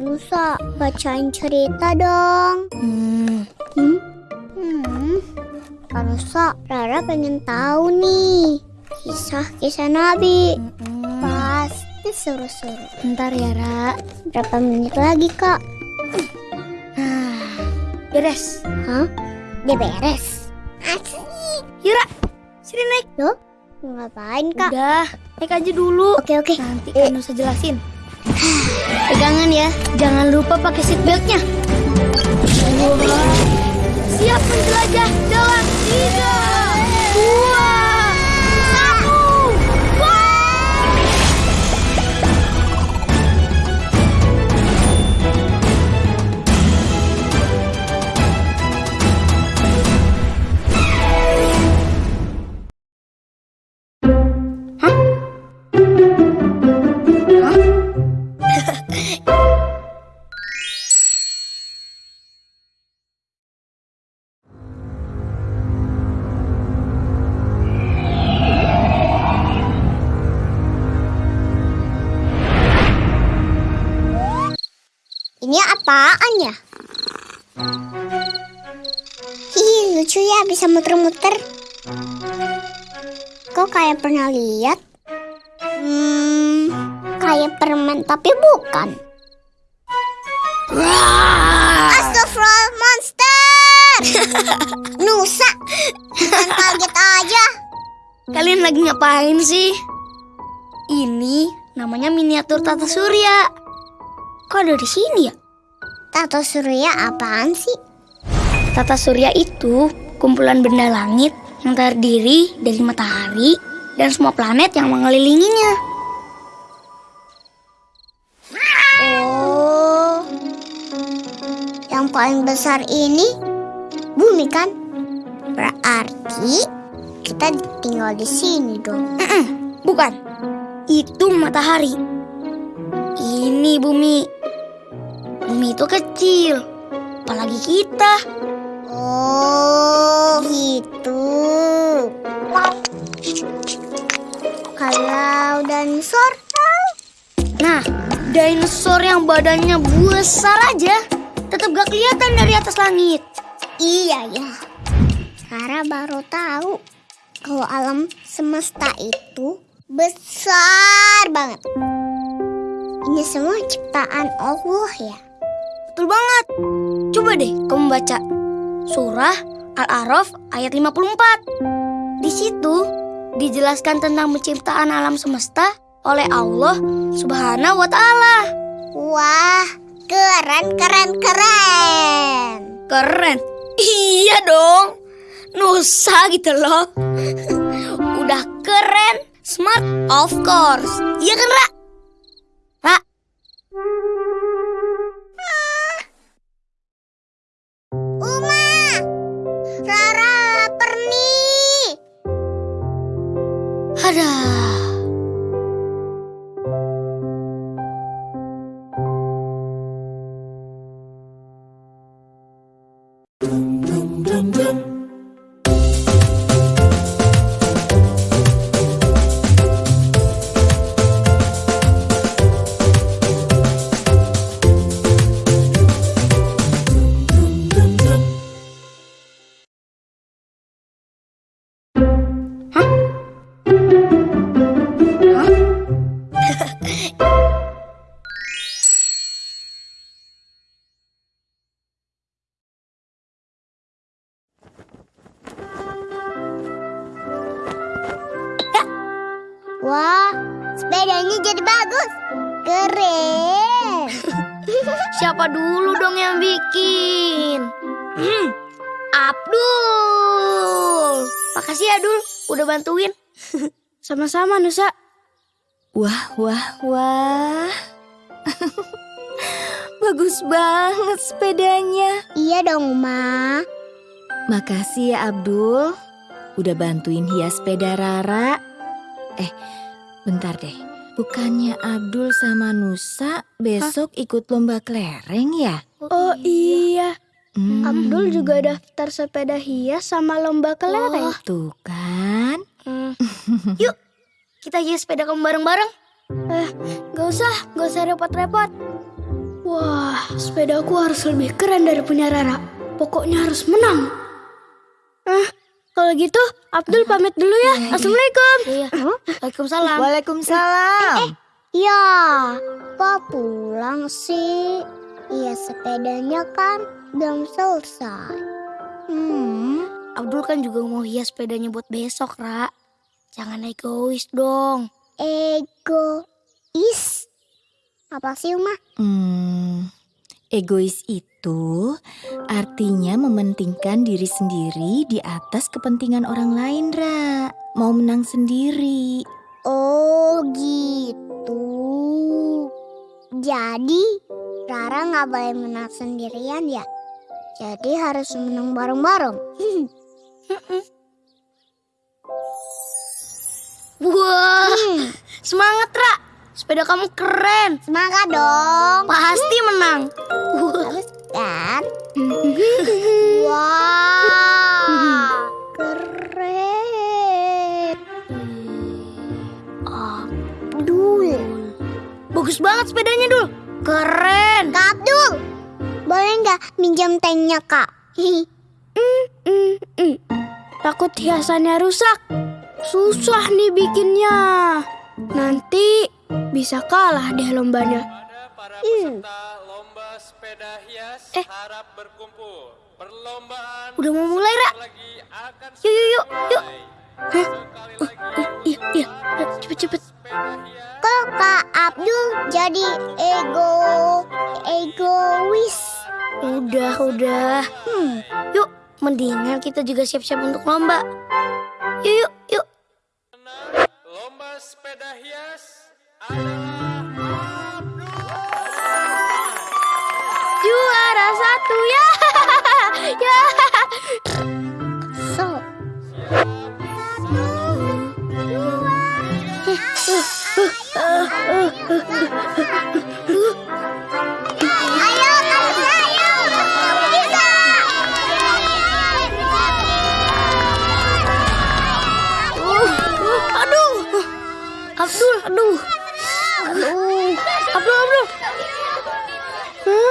Kanusa, bacain cerita dong. Hmm, Hmm? Hmm. Kanusa, Rara pengen tahu nih. Kisah-kisah Nabi. Pasti seru-seru. Bentar ya, Ra. Berapa menit lagi, Kak? Nah, beres. Hah? Dia beres. Asik. Yura, sini naik. Loh? Ngapain, Kak? Udah, naik aja dulu. Oke, oke. Nanti kan usah jelasin. Pegangan ya, jangan lupa pakai seatbeltnya. Siap menjelajah dalam tiga, bisa muter-muter. Kok kayak pernah lihat? Hmm, kayak permen tapi bukan. Astagfirullah, monster! Nusa! Bukan kaget aja. Kalian lagi ngapain sih? Ini namanya miniatur tata surya. Kok ada di sini ya? Tato surya apaan sih? Tata surya itu kumpulan benda langit yang terdiri dari matahari dan semua planet yang mengelilinginya. Oh, yang paling besar ini bumi kan? Berarti kita tinggal di sini dong. Bukan, itu matahari. Ini bumi. Bumi itu kecil, apalagi kita. Oh, gitu. Kalau dinosaur, Nah, dinosaur yang badannya besar aja tetap gak kelihatan dari atas langit. iya ya. Rara baru tahu kalau alam semesta itu besar banget. Ini semua ciptaan Allah ya. Betul banget. Coba deh kamu baca surah Al-A'raf ayat 54. Di situ dijelaskan tentang penciptaan alam semesta oleh Allah Subhanahu wa taala. Wah, keren, keren, keren. Keren. Iya dong. Nusa gitu loh. Udah keren, smart of course. Iya kan, Ra? Ra, Sara. Dum dum dum dum. Wah, sepedanya jadi bagus. Keren. Siapa dulu dong yang bikin? Hmm, Abdul. Makasih ya, Dul. Udah bantuin. Sama-sama, Nusa. Wah, wah, wah. Bagus banget sepedanya. iya dong, Ma. Makasih ya Abdul. Udah bantuin hias sepeda Rara. Eh, bentar deh. Bukannya Abdul sama Nusa besok ikut lomba kelereng ya? Oh iya, Hmm, Abdul juga daftar sepeda hias sama lomba kelereng. Tuh kan. Yuk, kita hias sepeda kamu bareng-bareng. Gak usah, gak usah repot-repot. Wah, sepedaku harus lebih keren dari punya Rara. Pokoknya harus menang. Ah, kalau gitu Abdul pamit dulu ya. Assalamualaikum. Iya. Waalaikumsalam. Waalaikumsalam. Ya, kok pulang sih? Iya sepedanya kan belum selesai. Hmm, Abdul kan juga mau hias sepedanya buat besok, Ra. Jangan egois dong. Egois. Apa sih, Uma? Hmm, egois itu artinya mementingkan diri sendiri di atas kepentingan orang lain, Ra. Mau menang sendiri. Oh gitu. Jadi Rara nggak boleh menang sendirian ya. Jadi harus menang bareng-bareng. Wah, Hmm, semangat, Ra. Sepeda kamu keren. semangat dong. Pasti menang. Bagus kan? Wah, keren. Abdul. Bagus banget sepedanya, Dul. Keren. Kak Abdul, boleh nggak minjam tanknya kak? Takut hiasannya rusak. Susah nih bikinnya. Nanti bisa kalah deh lombanya. Hmm. peserta lomba sepeda hias Eh. harap berkumpul. Perlombaan Udah mau mulai, Ra. Yuk, yuk, yuk, yuk. Hah? Lagi Iya, iya. Cepet-cepet. sepeda hias Kok kak Abdul jadi ego egois? Udah, udah. Hmm, Yuk, mendingan kita juga siap-siap untuk lomba. Yuk, yuk, yuk. lomba sepeda hias Juara satu ya. ya. so. Ayo,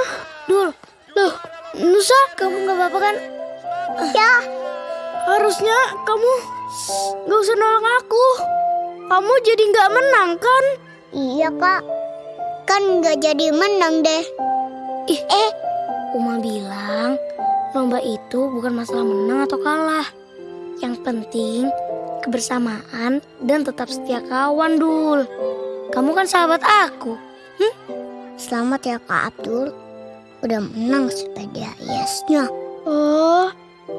Hah? Dul, loh. Nusa, kamu gak apa-apa kan? Ya, Harusnya kamu gak usah nolong aku. Kamu jadi gak menang kan? iya kak. Kan nggak jadi menang deh. Ih, eh. Uma bilang lomba itu bukan masalah menang atau kalah. Yang penting kebersamaan dan tetap setia kawan, Dul. Kamu kan sahabat aku. Selamat ya kak Abdul. Udah menang sepeda hiasnya. Oh,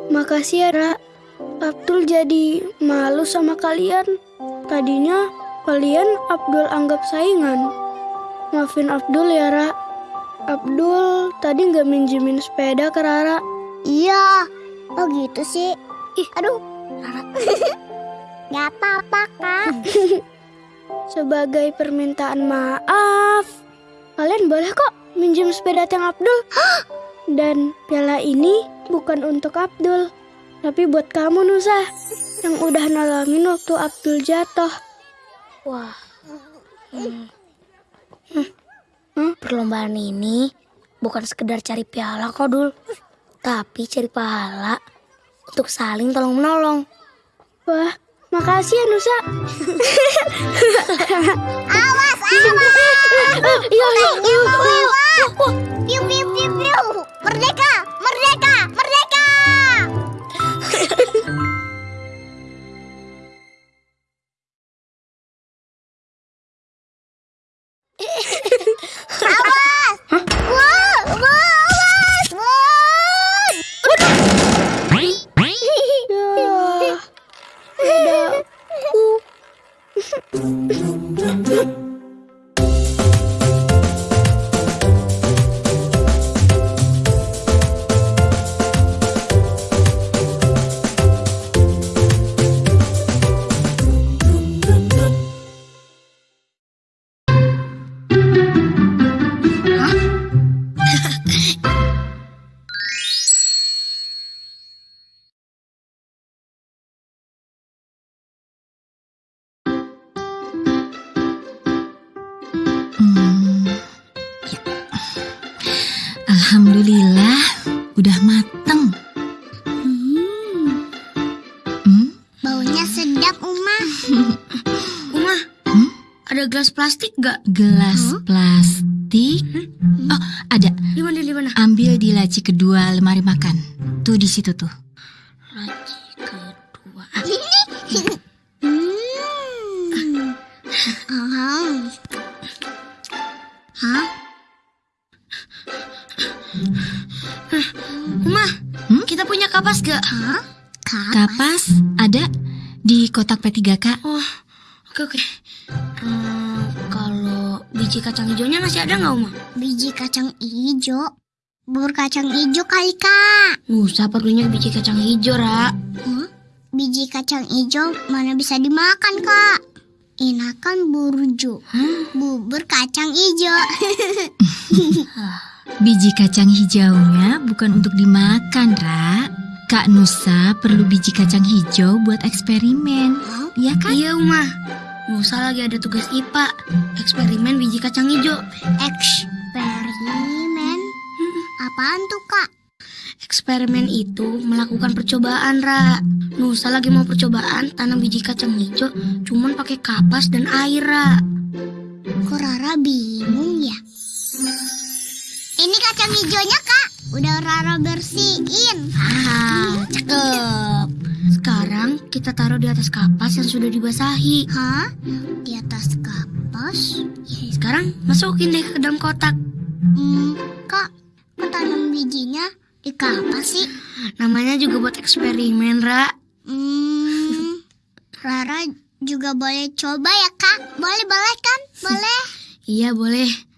makasih ya, Ra. Abdul jadi malu sama kalian. Tadinya kalian Abdul anggap saingan. Maafin Abdul ya, Ra. Abdul tadi nggak minjemin sepeda ke Rara. Iya. Oh gitu sih. Ih, Aduh. Rara. Gak apa-apa kak. Sebagai permintaan maaf, kalian boleh kok minjem sepeda tiang Abdul. Dan piala ini bukan untuk Abdul, tapi buat kamu Nusa yang udah nolongin waktu Abdul jatuh. Wah. Hmm. Hmm. Hmm, Perlombaan ini bukan sekedar cari piala kok, Dul. Tapi cari pahala untuk saling tolong menolong. Wah, makasih ya Nusa. Awas, awas. Iya, iya, iya. Alhamdulillah, udah mateng. Hmm, Hmm? baunya sedap, Uma. Uma, Hmm? ada gelas plastik gak? Gelas plastik. Oh, ada. Di mana, di mana? Ambil di laci kedua lemari makan. Tuh di situ tuh. Laci kedua. Hmm. Aham. Hah? Uma, Hmm? kita punya kapas gak? Hah? Kapas? Kapas ada di kotak P3K. Oh, oke oke. Hmm, kalau biji kacang hijaunya masih ada nggak, Uma? Biji kacang hijau. Bubur kacang hijau kali, Kak. Nusa perlunya biji kacang hijau, Ra. Hah? Biji kacang hijau mana bisa dimakan, Kak? Enakan burjo. Bubur kacang hijau. Biji kacang hijaunya bukan untuk dimakan, Ra. Kak Nusa perlu biji kacang hijau buat eksperimen. Hah? Ya kan? Iya, Uma. Nusa lagi ada tugas IPA, eksperimen biji kacang hijau. Eksperimen? Apaan tuh, Kak? Eksperimen itu melakukan percobaan, Ra. Nusa lagi mau percobaan tanam biji kacang hijau, cuman pakai kapas dan air, Ra. Kok Rara bingung ya? Ini kacang hijaunya, Kak. Udah Rara bersihin. Ah, cakep. Sekarang kita taruh di atas kapas yang sudah dibasahi. Hah? Di atas kapas? Ya, sekarang masukin deh ke dalam kotak. Hmm, Kak, kok tanam bijinya di kapas sih? Namanya juga buat eksperimen, Ra. Hmm, Rara juga boleh coba ya, Kak? Boleh, boleh kan? Boleh. Iya, boleh.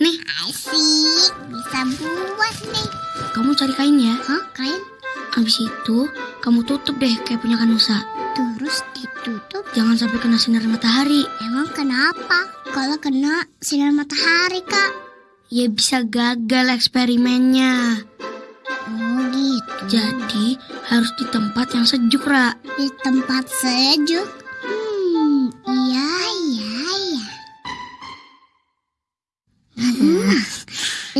Nih, Asik, bisa buat nih. kamu cari kain ya. Hah, kain? Habis itu, kamu tutup deh kayak punya Kanusa. Terus ditutup. Jangan sampai kena sinar matahari. Emang kenapa? Kalau kena sinar matahari, Kak? Ya bisa gagal eksperimennya. Oh gitu. Jadi harus di tempat yang sejuk, Ra. Di tempat sejuk. Hmm, iya.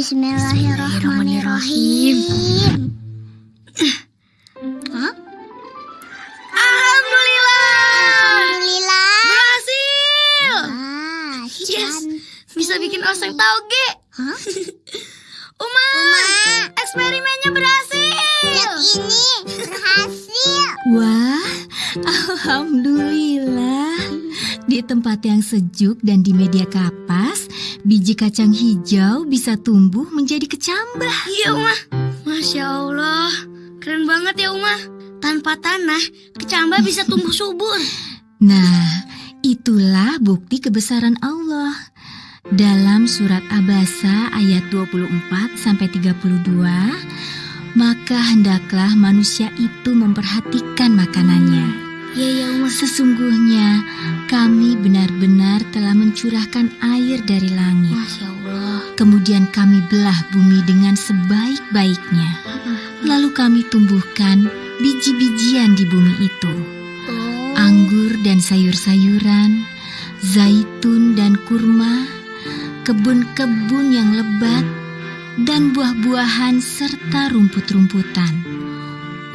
Bismillahirrahmanirrahim. Hah? Alhamdulillah! Alhamdulillah. Berhasil! Ah, Yes. Bisa bikin oseng tauge. Hah? Uma, Uma. eksperimennya berhasil. Lihat ini, berhasil. Wah, alhamdulillah. Di tempat yang sejuk dan di media kapas, biji kacang hijau bisa tumbuh menjadi kecambah. Iya, Uma. Masya Allah. Keren banget ya, Uma. Tanpa tanah, kecambah bisa tumbuh subur. Nah, itulah bukti kebesaran Allah. Dalam surat Abasa ayat 24 sampai 32, maka hendaklah manusia itu memperhatikan makanannya. Iya, iya, Uma. Sesungguhnya kami benar-benar telah mencurahkan air dari langit. Masya Allah. Kemudian kami belah bumi dengan sebaik-baiknya. Lalu kami tumbuhkan biji-bijian di bumi itu. Oh. Anggur dan sayur-sayuran, zaitun dan kurma, kebun-kebun yang lebat, dan buah-buahan serta rumput-rumputan.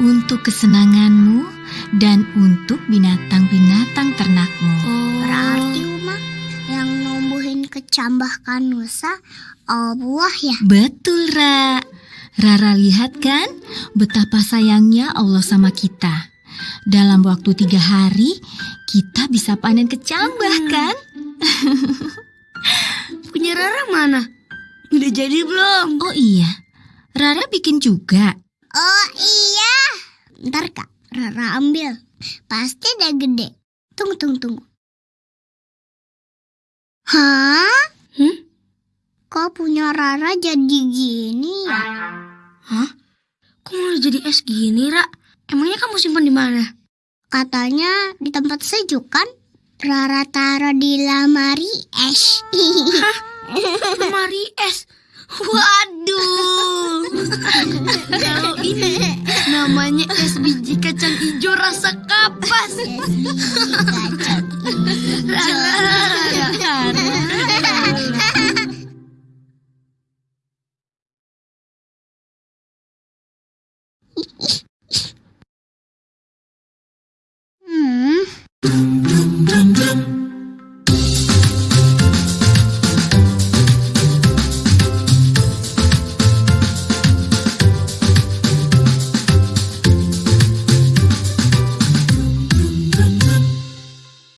Untuk kesenanganmu dan untuk binatang-binatang ternakmu. Oh. Berarti Uma yang numbuhin kecambah kanusa Allah ya. Betul, Ra. Rara lihat kan betapa sayangnya Allah sama kita. Dalam waktu tiga hari, kita bisa panen kecambah kan? Punya Rara mana? Udah jadi belum? Oh iya, Rara bikin juga. Oh iya. Ntar kak, Rara ambil. Pasti udah gede. Tunggu, tunggu, tunggu. Hah? Hmm? Kok punya Rara jadi gini ya? Hah? Kok malah jadi es gini, Ra? Emangnya kamu simpan di mana? Katanya di tempat sejuk kan? Rara taruh di lamari es. Lemari es. Waduh. Kalau ini namanya es biji kacang hijau rasa kapas. es biji kacang